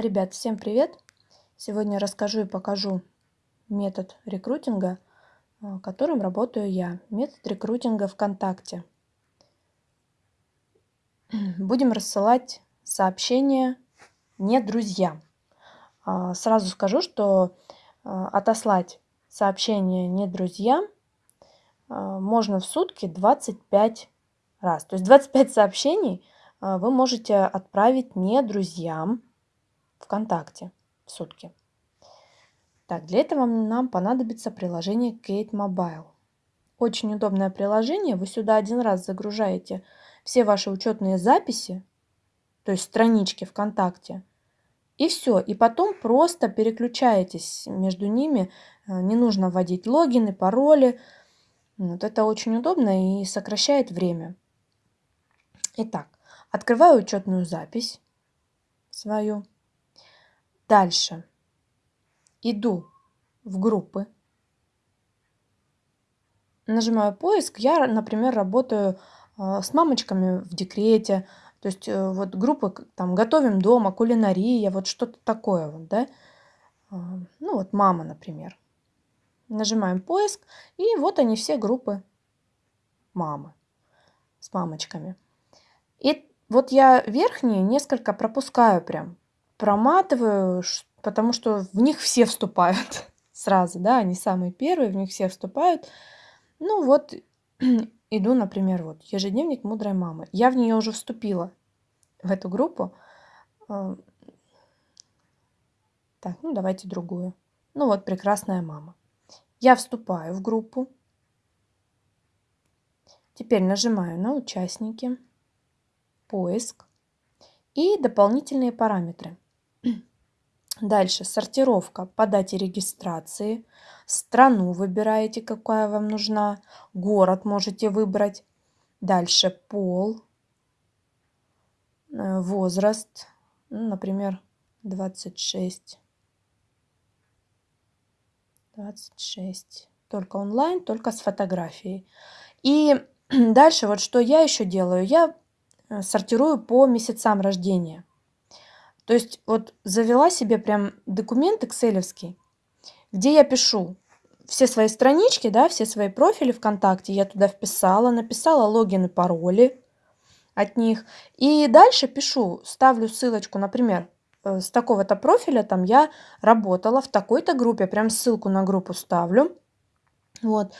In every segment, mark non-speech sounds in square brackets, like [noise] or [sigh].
Ребят, всем привет! Сегодня расскажу и покажу метод рекрутинга, а, которым работаю я. Метод рекрутинга ВКонтакте. [clears throat] Будем рассылать сообщения не друзьям. А, сразу скажу, что а, отослать сообщение не друзьям можно в сутки 25 раз. То есть 25 сообщений вы можете отправить не друзьям, ВКонтакте в сутки. Так, для этого нам понадобится приложение Kate Mobile. Очень удобное приложение. Вы сюда один раз загружаете все ваши учетные записи, то есть странички ВКонтакте, и все. И потом просто переключаетесь между ними. Э, не нужно вводить логины, пароли. Вот это очень удобно и сокращает время. Итак, открываю учетную запись свою. Дальше. Иду в группы. Нажимаю поиск. Я, например, работаю а, с мамочками в декрете. То есть э, вот группы там готовим дома, кулинария, вот что-то такое вот, да. А, ну вот мама, например. Нажимаем поиск, и вот они все группы мамы с мамочками. И вот я верхние несколько пропускаю прям проматываю, потому что в них все вступают [laughs] сразу, да, они самые первые, в них все вступают. Ну вот, [clears throat] иду, например, вот ежедневник мудрой мамы. Я в нее уже вступила, в эту группу. А, так, ну давайте другую. Ну вот, прекрасная мама. Я вступаю в группу. Теперь нажимаю на участники, поиск и дополнительные параметры. Дальше сортировка по дате регистрации. Страну выбираете, какая вам нужна. Город можете выбрать. Дальше пол, э, возраст, ну, например, 26. 26. Только онлайн, только с фотографией. И [clears throat] дальше вот что я еще делаю. Я э, сортирую по месяцам рождения. То есть вот завела себе прям документ экселевский, где я пишу все свои странички, да, все свои профили ВКонтакте, я туда вписала, написала логин и пароли от них. И дальше пишу, ставлю ссылочку, например, э, с такого-то профиля, там я работала в такой-то группе, прям ссылку на группу ставлю. Вот.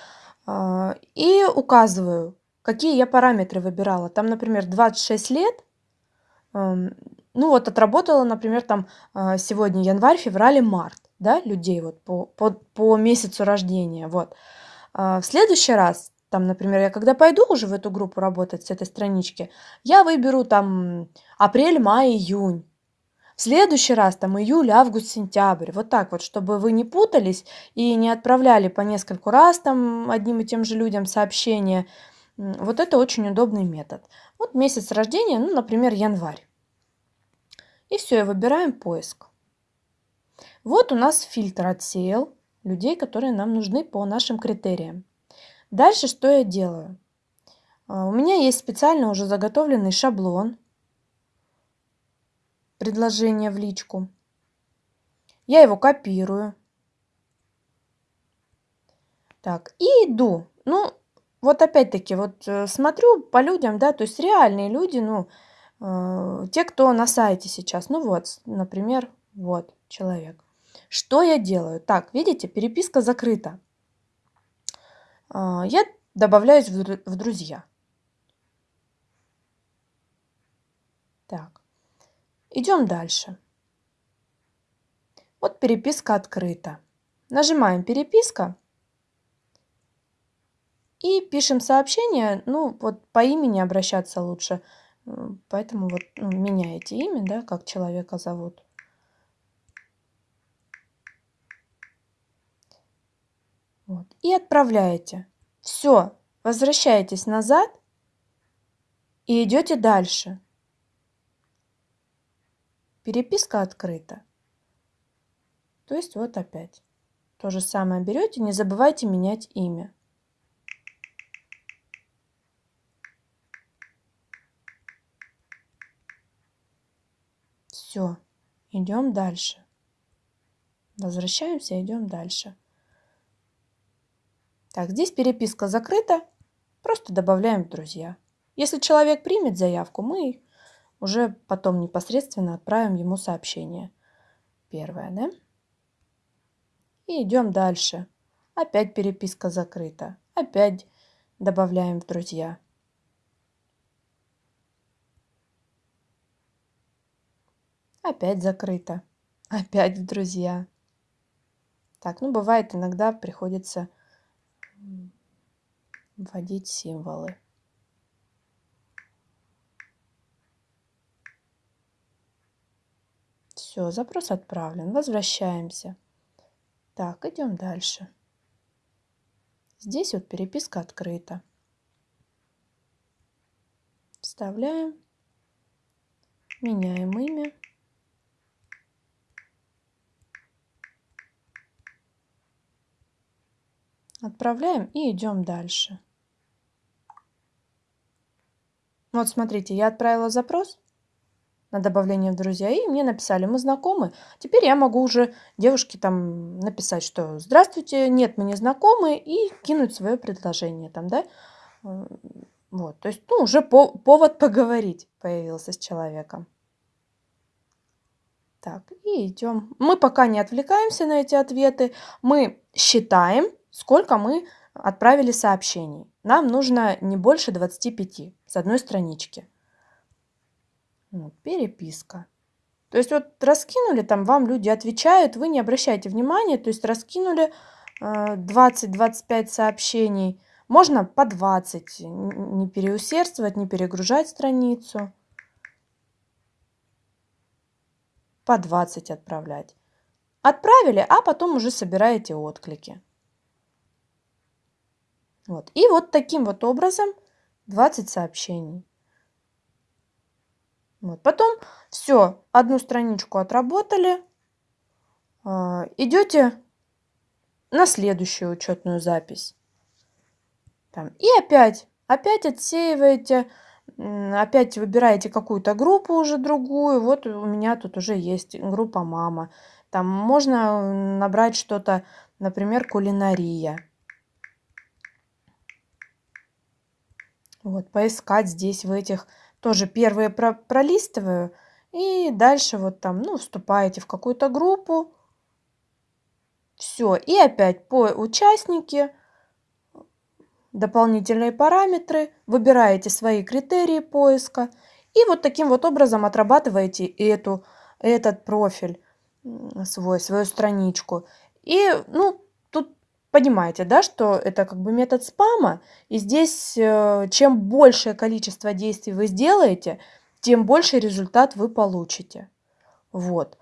А, и указываю, какие я параметры выбирала. Там, например, 26 лет, эм, ну вот отработала, например, там а, сегодня январь, февраль март, да, людей вот по, по, по месяцу рождения, вот. А в следующий раз, там, например, я когда пойду уже в эту группу работать с этой странички, я выберу там апрель, май, июнь. В следующий раз там июль, август, сентябрь. Вот так вот, чтобы вы не путались и не отправляли по нескольку раз там одним и тем же людям сообщения. Вот это очень удобный метод. Вот месяц рождения, ну, например, январь. И все, и выбираем поиск. Вот у нас фильтр отсеял людей, которые нам нужны по нашим критериям. Дальше что я делаю? А, у меня есть специально уже заготовленный шаблон предложения в личку. Я его копирую. Так, и иду. Ну, вот опять-таки, вот э, смотрю по людям, да, то есть реальные люди, ну, те, кто на сайте сейчас. Ну вот, например, вот человек. Что я делаю? Так, видите, переписка закрыта. Э, я добавляюсь в друзья. Так, идем дальше. Вот переписка открыта. Нажимаем переписка и пишем сообщение. Ну, вот по имени обращаться лучше – Поэтому вот ну, меняете имя, да, как человека зовут. Вот. И отправляете. Все, возвращаетесь назад и идете дальше. Переписка открыта. То есть вот опять. То же самое берете, не забывайте менять имя. Все. идем дальше. Возвращаемся, идем дальше. Так, здесь переписка закрыта, просто добавляем друзья. Если человек примет заявку, мы уже потом непосредственно отправим ему сообщение. Первое, да? И идем дальше. Опять переписка закрыта. Опять добавляем в друзья. Опять закрыто. Опять в друзья. Так, ну бывает иногда приходится вводить символы. Все, запрос отправлен. Возвращаемся. Так, идем дальше. Здесь вот переписка открыта. Вставляем, меняем имя. Отправляем и идем дальше. Вот смотрите, я отправила запрос на добавление в друзья, и мне написали, мы знакомы. Теперь я могу уже девушке там написать, что здравствуйте, нет, мы не знакомы, и кинуть свое предложение там, да. Вот, то есть, ну, уже по повод поговорить появился с человеком. Так, и идем. Мы пока не отвлекаемся на эти ответы, мы считаем, сколько мы отправили сообщений. Нам нужно не больше 25 с одной странички. Вот, переписка. То есть вот раскинули, там вам люди отвечают, вы не обращайте внимания, то есть раскинули 20-25 э, сообщений, можно по 20, не переусердствовать, не перегружать страницу. По 20 отправлять. Отправили, а потом уже собираете отклики. Вот. И вот таким вот образом 20 сообщений. Вот. Потом все, одну страничку отработали. А, идете на следующую учетную запись. Там. И опять, опять отсеиваете, опять выбираете какую-то группу уже другую. Вот у меня тут уже есть группа мама. Там можно набрать что-то, например, кулинария. Вот, поискать здесь в этих тоже первые про пролистываю. И дальше вот там, ну, вступаете в какую-то группу. Все. И опять по участники, дополнительные параметры, выбираете свои критерии поиска. И вот таким вот образом отрабатываете эту, этот профиль свой, свою страничку. И, ну, понимаете, да, что это как бы метод спама, и здесь э, чем большее количество действий вы сделаете, тем больше результат вы получите. Вот.